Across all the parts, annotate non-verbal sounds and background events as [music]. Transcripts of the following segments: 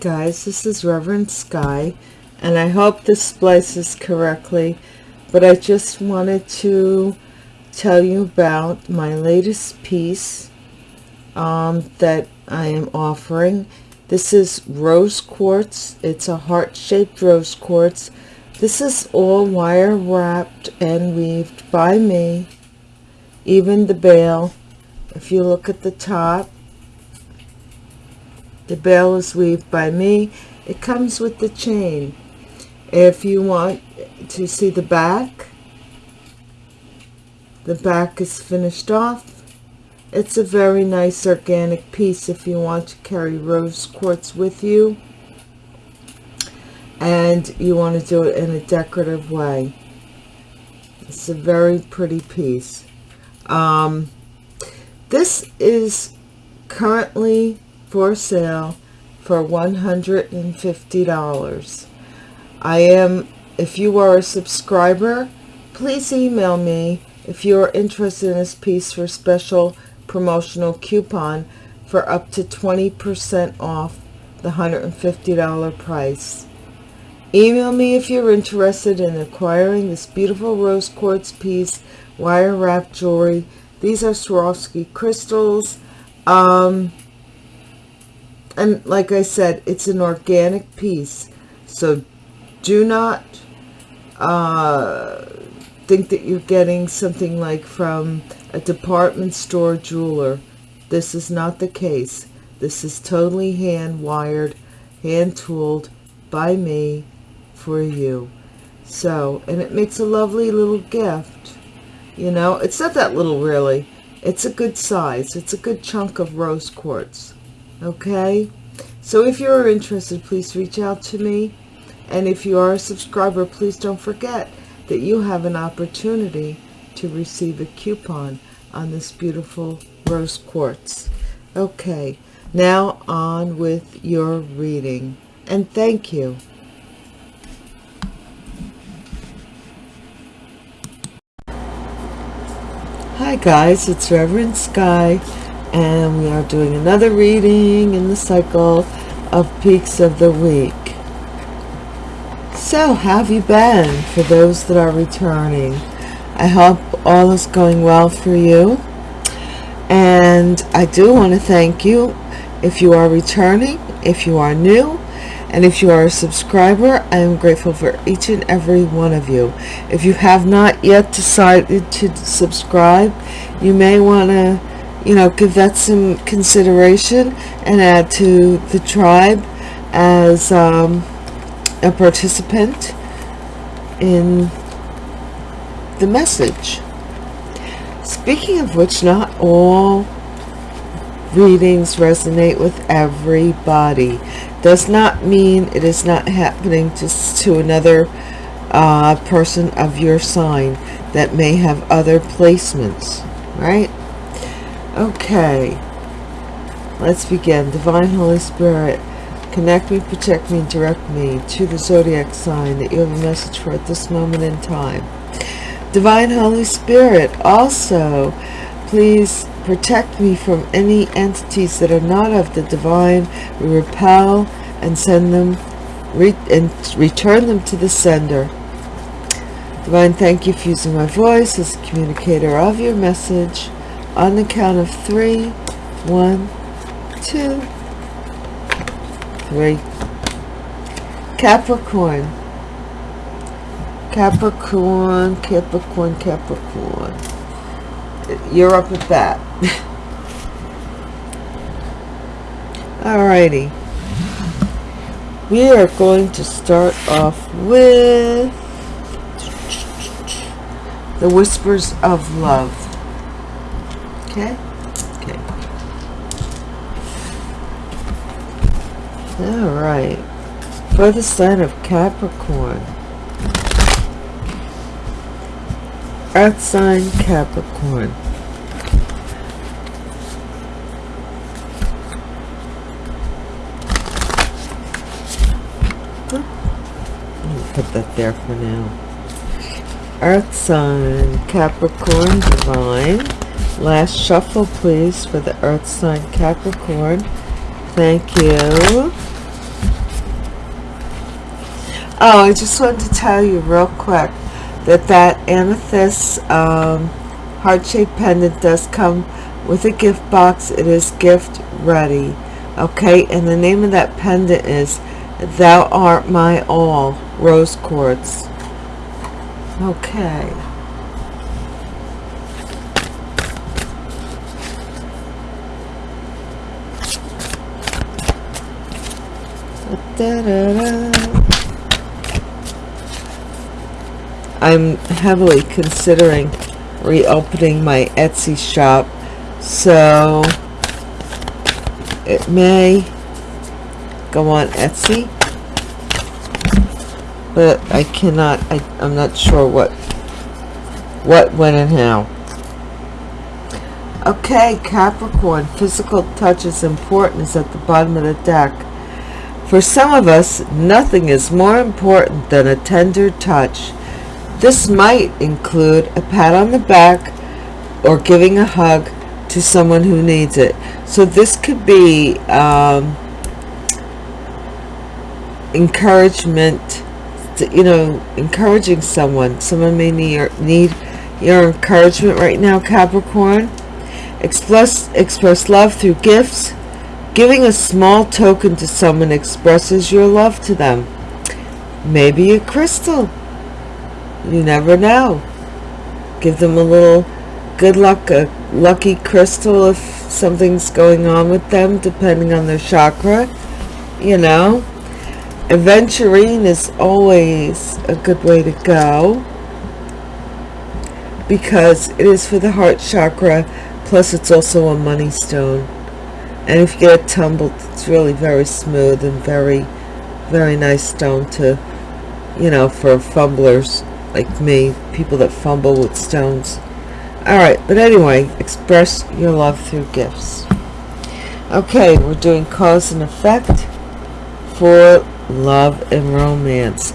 Guys, this is Reverend Sky, and I hope this splices correctly, but I just wanted to tell you about my latest piece um, that I am offering. This is rose quartz. It's a heart-shaped rose quartz. This is all wire wrapped and weaved by me. Even the bail, if you look at the top, the bail is weaved by me. It comes with the chain. If you want to see the back, the back is finished off. It's a very nice organic piece if you want to carry rose quartz with you and you want to do it in a decorative way. It's a very pretty piece. Um, this is currently for sale for $150. I am, if you are a subscriber, please email me if you are interested in this piece for special promotional coupon for up to 20% off the $150 price. Email me if you're interested in acquiring this beautiful rose quartz piece, wire wrap jewelry. These are Swarovski crystals. Um, and like I said, it's an organic piece. So do not uh, think that you're getting something like from a department store jeweler. This is not the case. This is totally hand wired, hand tooled by me for you. So, and it makes a lovely little gift. You know, it's not that little really. It's a good size. It's a good chunk of rose quartz okay? So if you're interested please reach out to me. And if you are a subscriber please don't forget that you have an opportunity to receive a coupon on this beautiful rose quartz. Okay now on with your reading. And thank you. Hi guys, it's Reverend Sky and we are doing another reading in the cycle of peaks of the week. So how have you been for those that are returning? I hope all is going well for you. And i do want to thank you if you are returning if you are new and if you are a subscriber i am grateful for each and every one of you. If you have not yet decided to subscribe you may want to you know, give that some consideration and add to the tribe as um, a participant in the message. Speaking of which, not all readings resonate with everybody. Does not mean it is not happening to, to another uh, person of your sign that may have other placements, right? Okay. Let's begin. Divine Holy Spirit, connect me, protect me, direct me to the zodiac sign that you have a message for at this moment in time. Divine Holy Spirit, also, please protect me from any entities that are not of the divine. We repel and send them re and return them to the sender. Divine, thank you for using my voice as a communicator of your message on the count of three one two three. Capricorn. Capricorn capricorn capricorn. You're up at that [laughs] alrighty we are going to start off with the whispers of love Okay? Okay. Alright. For the sign of Capricorn. Earth sign Capricorn. put that there for now. Earth sign Capricorn Divine. Last shuffle, please, for the Earth sign Capricorn. Thank you. Oh, I just wanted to tell you real quick that that amethyst um, heart-shaped pendant does come with a gift box. It is gift ready. Okay, and the name of that pendant is Thou Art My All, Rose Quartz. Okay. I'm heavily considering reopening my Etsy shop so it may go on Etsy but I cannot I, I'm not sure what what when and how. Okay Capricorn physical touch is important is at the bottom of the deck for some of us nothing is more important than a tender touch this might include a pat on the back or giving a hug to someone who needs it. So this could be um, encouragement, to, you know, encouraging someone. Someone may need your, need your encouragement right now, Capricorn. Express, express love through gifts. Giving a small token to someone expresses your love to them. Maybe a crystal. You never know. Give them a little good luck a lucky crystal if something's going on with them depending on their chakra you know? Aventurine is always a good way to go because it is for the heart chakra plus it's also a money stone and if you get it tumbled it's really very smooth and very very nice stone to you know for fumblers like me, people that fumble with stones. Alright, but anyway, express your love through gifts. Okay, we're doing cause and effect for love and romance.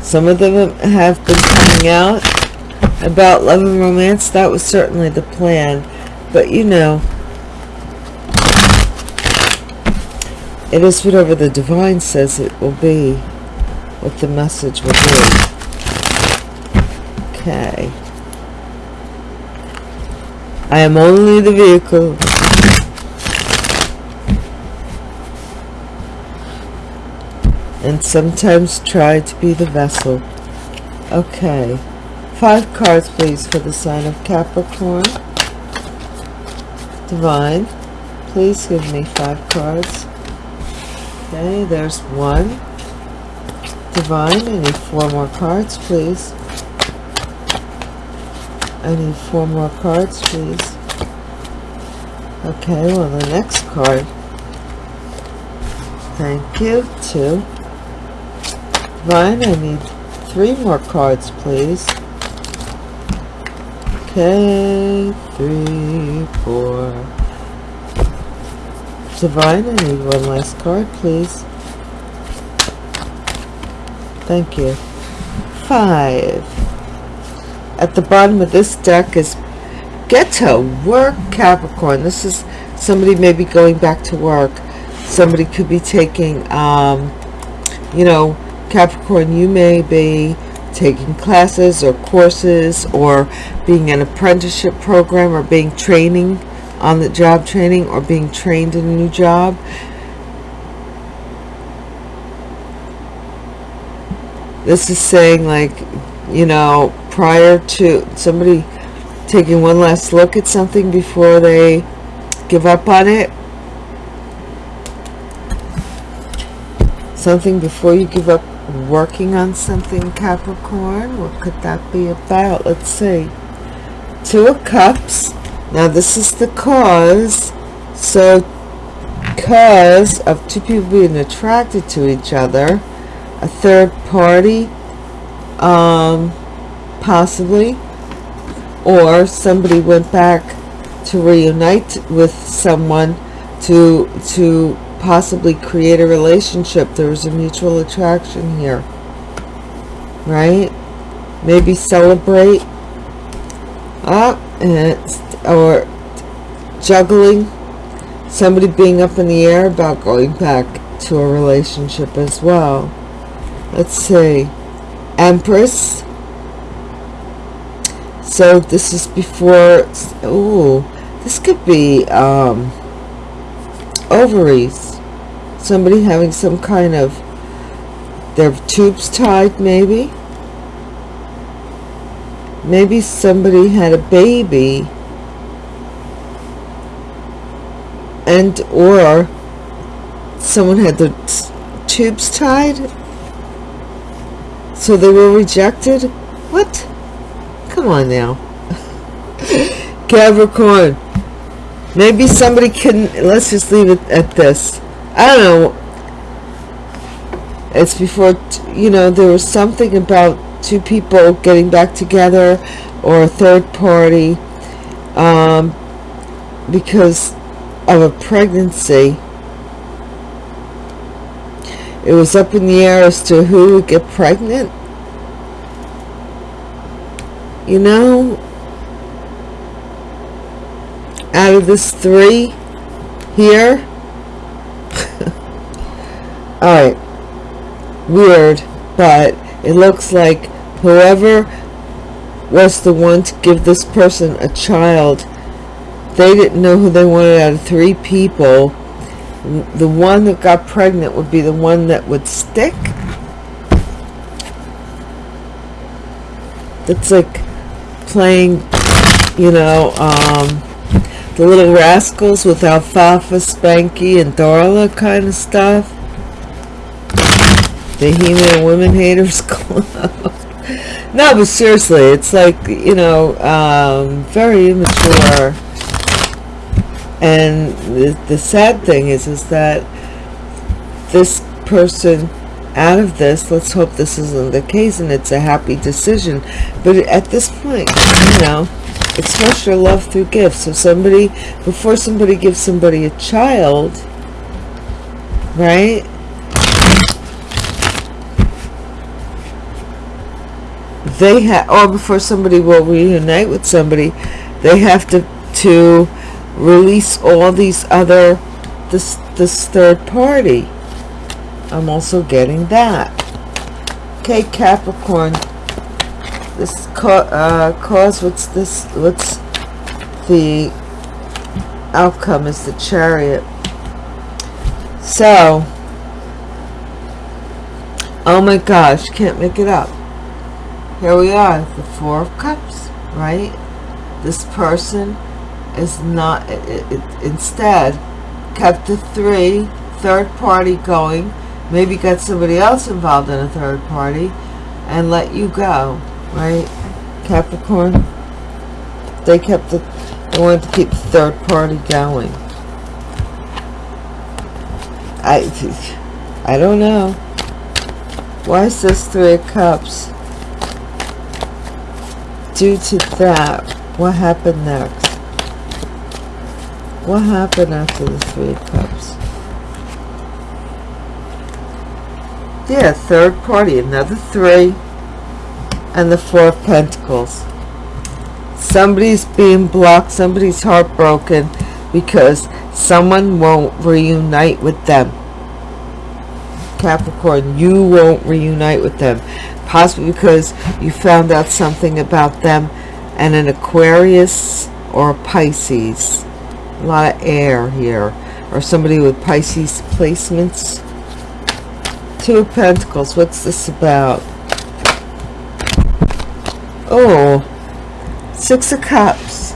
Some of them have been coming out about love and romance. That was certainly the plan. But you know, it is whatever the divine says it will be, what the message will be. Okay. I am only the vehicle. And sometimes try to be the vessel. Okay. Five cards, please, for the sign of Capricorn. Divine, please give me five cards. Okay, there's one. Divine, I need four more cards, please. I need four more cards, please. Okay, well, the next card. Thank you. Two. Fine, I need three more cards, please. Okay, three, four. Divine, I need one last card, please. Thank you. Five at the bottom of this deck is get to work Capricorn this is somebody maybe going back to work somebody could be taking um, you know Capricorn you may be taking classes or courses or being an apprenticeship program or being training on the job training or being trained in a new job. This is saying like you know prior to somebody taking one last look at something before they give up on it. Something before you give up working on something Capricorn. What could that be about? Let's see. Two of cups now this is the cause. So cause of two people being attracted to each other a third party um possibly or somebody went back to reunite with someone to to possibly create a relationship. There was a mutual attraction here right? Maybe celebrate. Up uh, or juggling somebody being up in the air about going back to a relationship as well. Let's see. Empress. So this is before oh this could be um ovaries. Somebody having some kind of their tubes tied maybe. Maybe somebody had a baby and or someone had the tubes tied so they were rejected? What? Come on now. [laughs] Capricorn maybe somebody couldn't let's just leave it at this. I don't know. It's before you know there was something about two people getting back together or a third party um, because of a pregnancy. It was up in the air as to who would get pregnant. You know out of this three here [laughs] all right weird but it looks like whoever was the one to give this person a child they didn't know who they wanted out of three people. The one that got pregnant would be the one that would stick. That's like playing you know um, the little rascals with alfalfa spanky and darla kind of stuff. The he-man women haters [laughs] club. No but seriously it's like you know um, very immature and the, the sad thing is is that this person out of this let's hope this isn't the case and it's a happy decision. But at this point you know express your love through gifts. So somebody before somebody gives somebody a child right? They have or before somebody will reunite with somebody they have to to release all these other this this third party. I'm also getting that. Okay Capricorn. This uh, cause what's this what's the outcome is the chariot. So oh my gosh can't make it up. Here we are the four of cups right? This person is not it, it, instead kept the three third party going maybe got somebody else involved in a third party and let you go right? Capricorn? They kept the they wanted to keep the third party going. I I don't know. Why is this three of cups? Due to that what happened next what happened after the three of cups? Yeah third party another three and the four of pentacles. Somebody's being blocked somebody's heartbroken because someone won't reunite with them. Capricorn you won't reunite with them. Possibly because you found out something about them and an aquarius or a pisces a lot of air here. Or somebody with pisces placements. Two of pentacles. What's this about? Oh six of cups.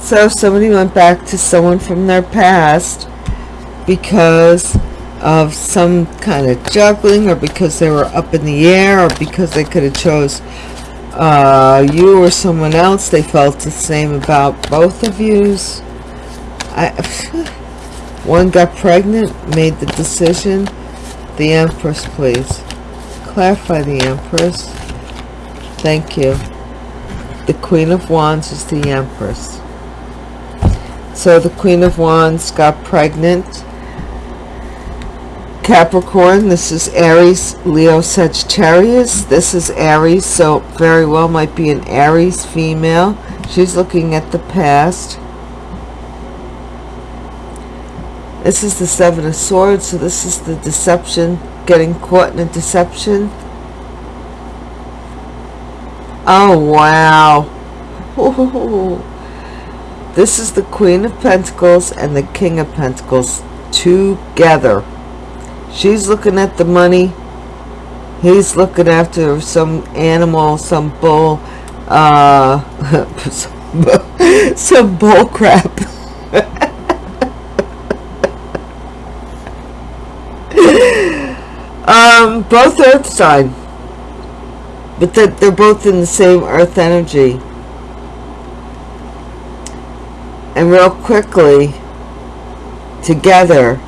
So somebody went back to someone from their past because of some kind of juggling or because they were up in the air or because they could have chose uh, you or someone else they felt the same about both of yous I [laughs] One got pregnant, made the decision. The Empress, please. Clarify the Empress. Thank you. The Queen of Wands is the Empress. So the Queen of Wands got pregnant. Capricorn, this is Aries, Leo, Sagittarius. This is Aries, so very well might be an Aries female. She's looking at the past. This is the Seven of Swords, so this is the deception getting caught in a deception oh wow [laughs] this is the queen of pentacles and the king of pentacles together she's looking at the money. He's looking after some animal some bull uh [laughs] some bull crap. [laughs] Um both earth sign but they're, they're both in the same earth energy. And real quickly together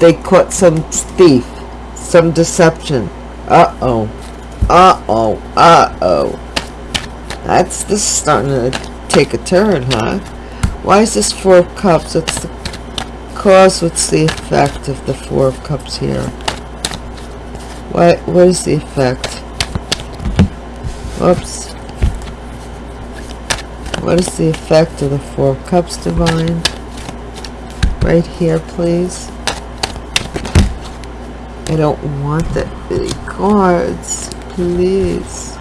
they caught some thief some deception. Uh-oh uh-oh uh-oh. That's this starting to take a turn huh? Why is this four of cups? What's the cause? What's the effect of the four of cups here? What what is the effect? Whoops. What is the effect of the four of cups divine? Right here please I don't want that many cards please.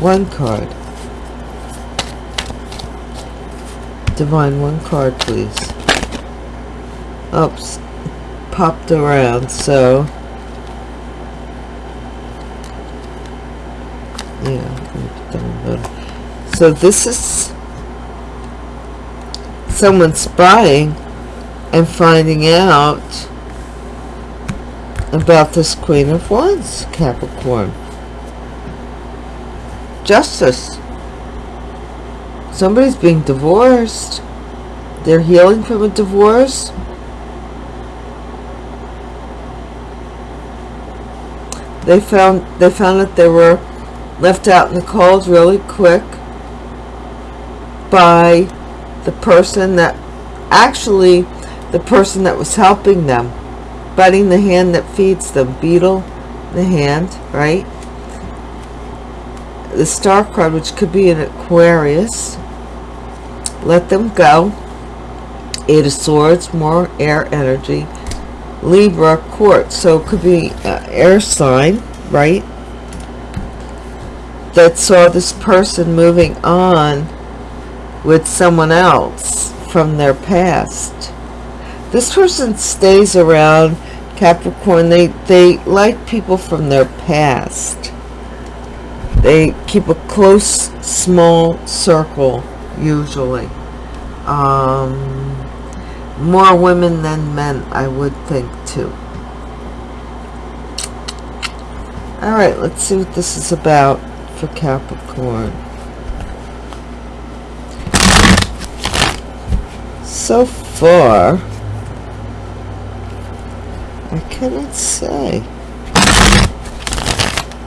One card. Divine one card please. Oops popped around so. Yeah so this is someone spying and finding out about this queen of wands capricorn. Justice. Somebody's being divorced. They're healing from a divorce. They found they found that they were left out in the cold really quick by the person that actually the person that was helping them biting the hand that feeds them beetle the hand right? The star card which could be an aquarius let them go. Eight of swords more air energy. Libra quartz so it could be uh, air sign right? That saw this person moving on with someone else from their past this person stays around capricorn they they like people from their past they keep a close, small circle, usually. Um, more women than men, I would think, too. Alright, let's see what this is about for Capricorn. So far, I cannot say.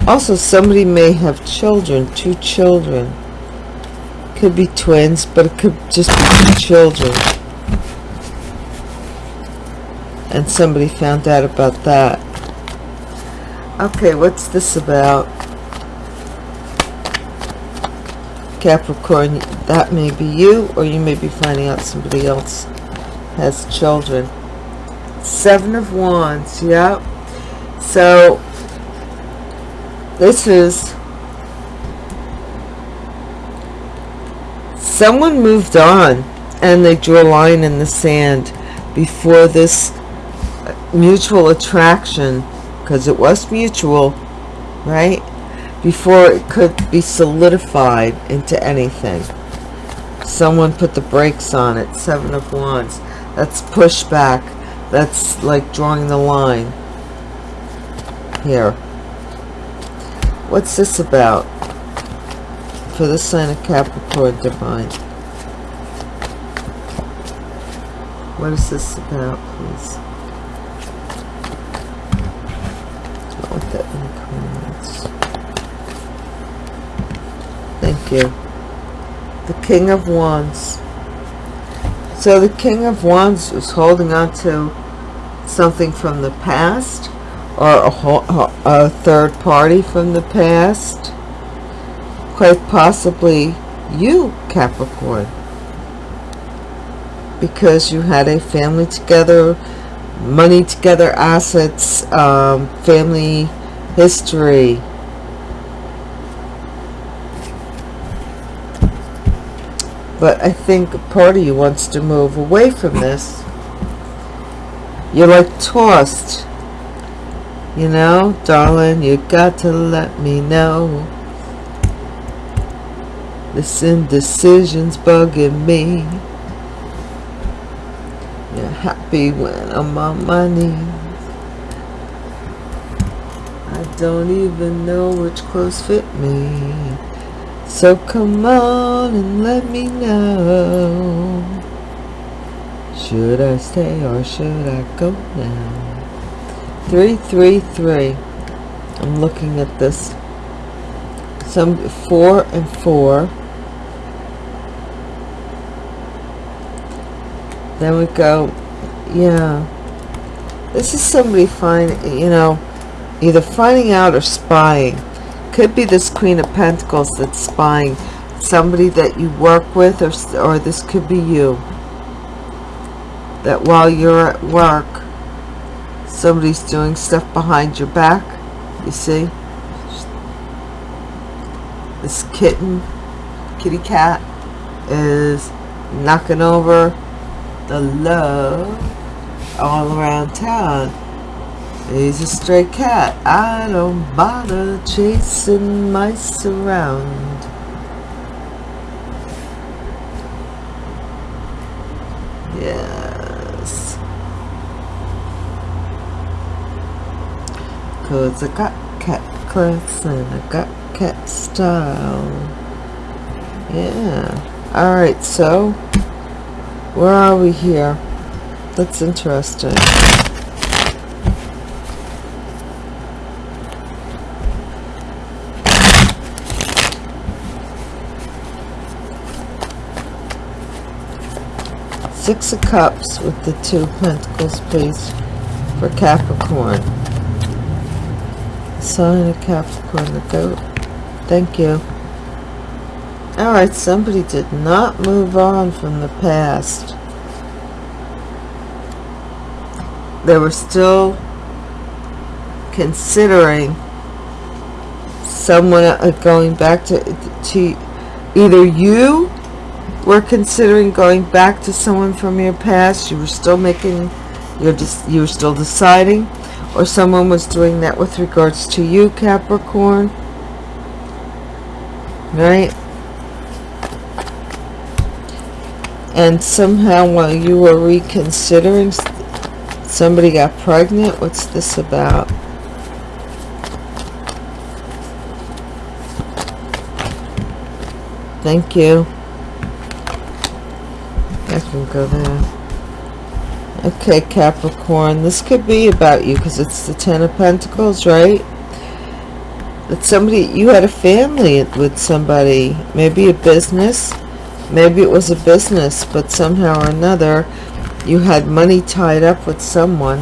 Also, somebody may have children, two children. Could be twins, but it could just be two children. And somebody found out about that. Okay, what's this about? Capricorn, that may be you, or you may be finding out somebody else has children. Seven of Wands, yep. So, this is someone moved on and they drew a line in the sand before this mutual attraction because it was mutual right? Before it could be solidified into anything. Someone put the brakes on it. Seven of wands. That's pushback that's like drawing the line here What's this about? For the sign of Capricorn Divine. What is this about, please? Not that. Thank you. The King of Wands. So the King of Wands is holding on to something from the past or a, a third party from the past quite possibly you Capricorn because you had a family together money together, assets, um, family history. But I think part of you wants to move away from this. You're like tossed. You know, darling, you got to let me know. This indecision's bugging me. You're happy when I'm on my knees. I don't even know which clothes fit me. So come on and let me know. Should I stay or should I go now? 333. I'm looking at this. Some 4 and 4. Then we go, yeah. This is somebody finding, you know, either finding out or spying. Could be this Queen of Pentacles that's spying somebody that you work with, or, or this could be you. That while you're at work, somebody's doing stuff behind your back. You see? This kitten, kitty cat, is knocking over the love all around town. He's a stray cat. I don't bother chasing mice around. Yes. Cause I got cat class and I got cat style. Yeah. Alright, so where are we here? That's interesting. Six of Cups with the two Pentacles, please, for Capricorn. Sign of Capricorn, the goat. Thank you. Alright, somebody did not move on from the past. They were still considering someone uh, going back to, to either you were considering going back to someone from your past, you were still making, you're just, you were still deciding, or someone was doing that with regards to you, Capricorn. Right? and somehow while you were reconsidering somebody got pregnant what's this about thank you I can go there. Okay Capricorn this could be about you because it's the ten of Pentacles right? That somebody you had a family with somebody maybe a business maybe it was a business but somehow or another you had money tied up with someone.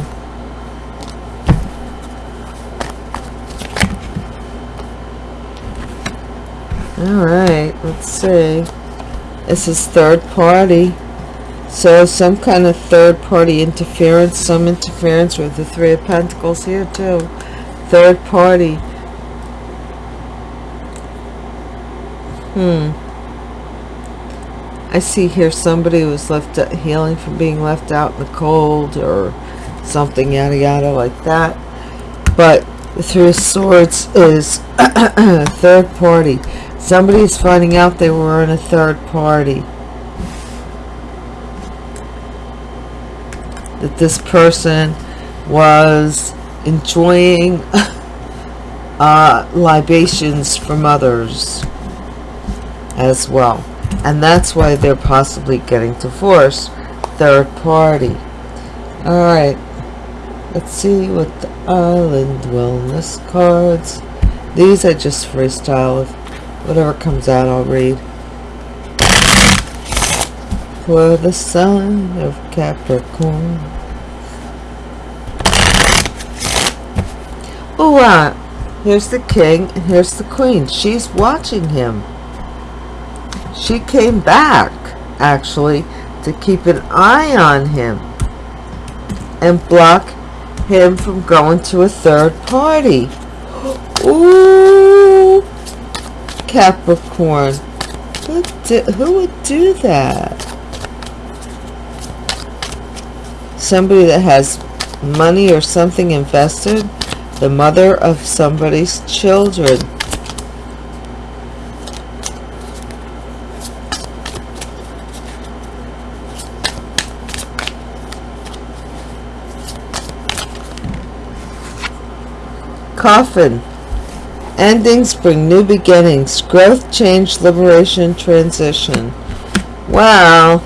All right let's see. This is third party so some kind of third party interference some interference with the three of pentacles here too. Third party. Hmm. I see here somebody was left healing from being left out in the cold or something yada yada like that. But the three of swords is [coughs] third party. Somebody is finding out they were in a third party that this person was enjoying [laughs] uh, libations from others as well. And that's why they're possibly getting divorced. Third party. All right let's see what the island wellness cards. These are just freestyle. Whatever comes out i'll read for the sign of capricorn oh wow here's the king and here's the queen she's watching him she came back, actually, to keep an eye on him. and block him from going to a third party. [gasps] Ooh, Capricorn. Who, who would do that? Somebody that has money or something invested. The mother of somebody's children. Coffin. Endings bring new beginnings. Growth, change, liberation, transition. Wow.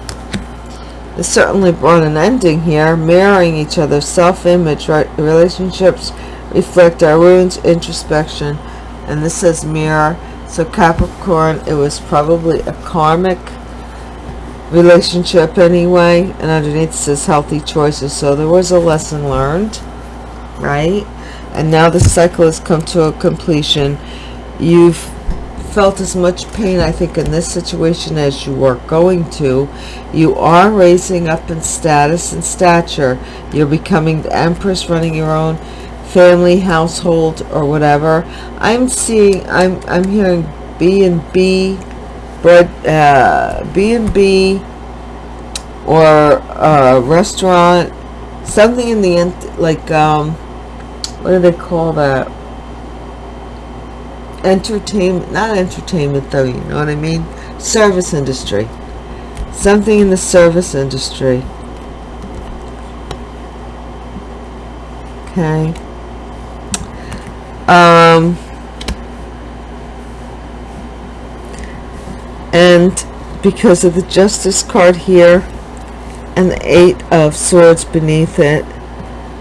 It certainly brought an ending here. Mirroring each other. Self-image, right? Relationships reflect our wounds, introspection. And this says mirror. So Capricorn, it was probably a karmic relationship anyway. And underneath says healthy choices. So there was a lesson learned. Right? and now the cycle has come to a completion you've felt as much pain I think in this situation as you are going to. You are raising up in status and stature. You're becoming the empress running your own family household or whatever. I'm seeing I'm I'm hearing B and B bread uh, B and B or a restaurant something in the end like um what do they call that entertainment not entertainment though you know what I mean? Service industry. Something in the service industry. Okay. Um and because of the justice card here and the eight of swords beneath it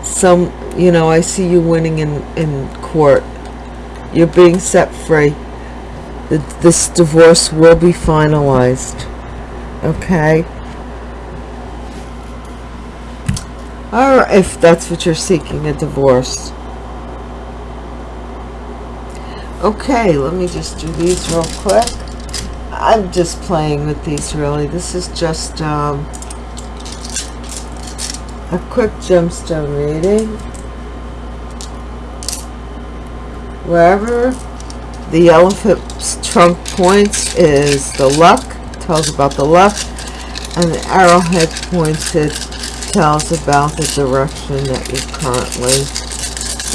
some you know I see you winning in in court you're being set free. This divorce will be finalized. Okay? Or if that's what you're seeking a divorce. Okay let me just do these real quick. I'm just playing with these really. This is just um, a quick gemstone reading wherever the elephant's trunk points is the luck tells about the luck and the arrowhead pointed tells about the direction that you're currently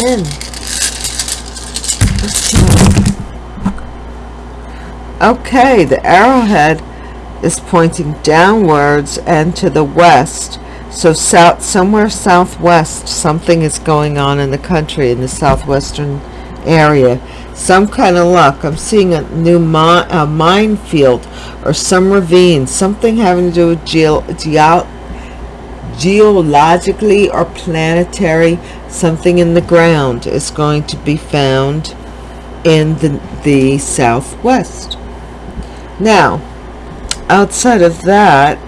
in. Okay the arrowhead is pointing downwards and to the west so south somewhere southwest something is going on in the country in the southwestern area. Some kind of luck. I'm seeing a new mi a minefield or some ravine. Something having to do with geo geo geologically or planetary something in the ground is going to be found in the, the southwest. Now outside of that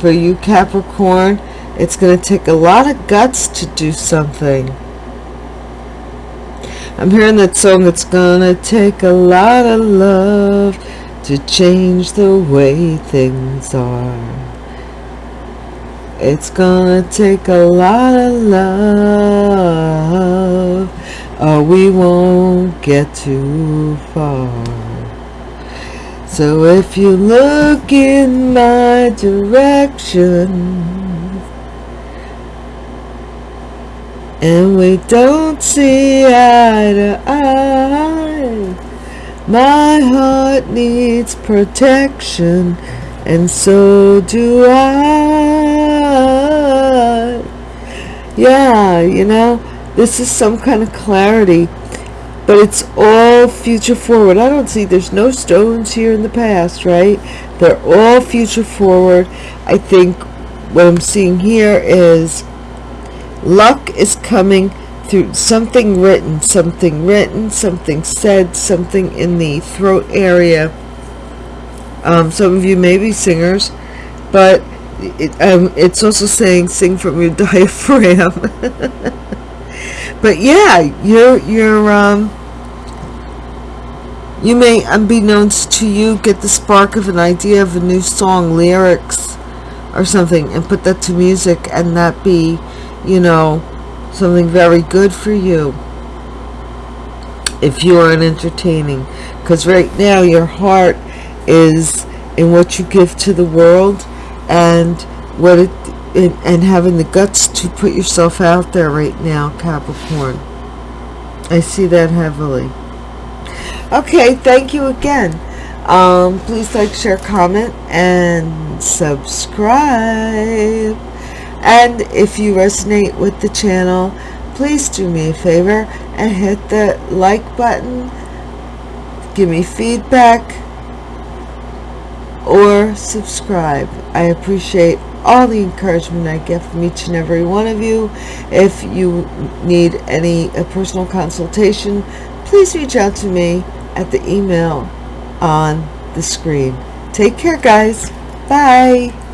for you capricorn it's going to take a lot of guts to do something I'm hearing that song It's gonna take a lot of love to change the way things are. It's gonna take a lot of love or we won't get too far. So if you look in my direction and we don't see eye to eye. My heart needs protection and so do I. Yeah you know this is some kind of clarity but it's all future forward. I don't see there's no stones here in the past right? They're all future forward. I think what I'm seeing here is luck is coming through something written something written something said something in the throat area. Um, some of you may be singers but it, um, it's also saying sing from your [laughs] diaphragm. [laughs] But yeah you're you're um, you may unbeknownst to you get the spark of an idea of a new song lyrics or something and put that to music and that be you know something very good for you if you are an entertaining. Because right now your heart is in what you give to the world and what it and, and having the guts to put yourself out there right now Capricorn. I see that heavily. Okay thank you again. Um, please like share comment and subscribe and if you resonate with the channel please do me a favor and hit the like button. Give me feedback or subscribe. I appreciate all the encouragement I get from each and every one of you. If you need any personal consultation please reach out to me at the email on the screen. Take care guys. Bye